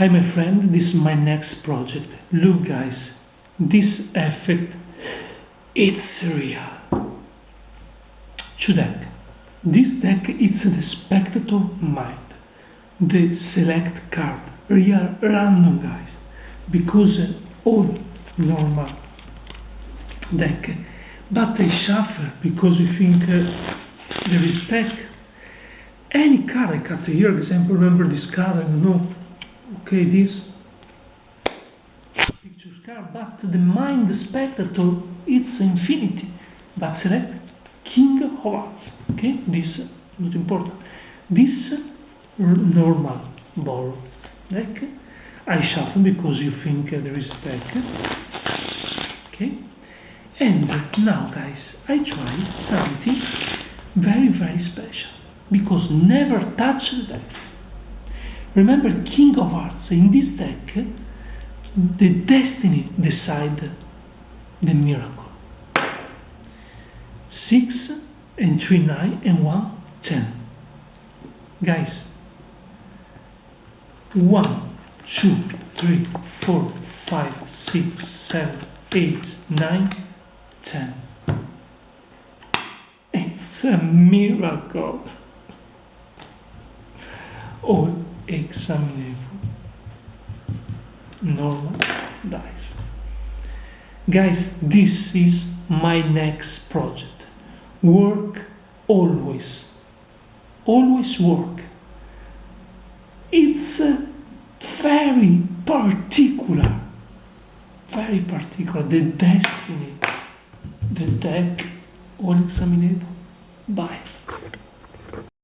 Hi my friend, this is my next project. Look guys, this effect, it's real. Two deck. This deck is the spectator mind. The select card, real random guys. Because all normal deck. But I shuffle because we think uh, there is deck. Any card I cut here, example, remember this card, I don't know, okay, this picture card, but the mind the spectator, it's infinity. But select King of Hearts, okay, this, not important. This normal ball deck, I shuffle because you think there is a stack, okay. And now guys, I try something very, very special because never touch the deck. Remember King of Hearts, in this deck, the destiny decide the miracle. 6 and 3, 9 and 1, 10. Guys, 1, 2, 3, 4, 5, 6, 7, 8, 9, 10. It's a miracle. All examinable. Normal dice. Guys, this is my next project. Work always. Always work. It's uh, very particular. Very particular. The destiny. The deck all examinable. Bye.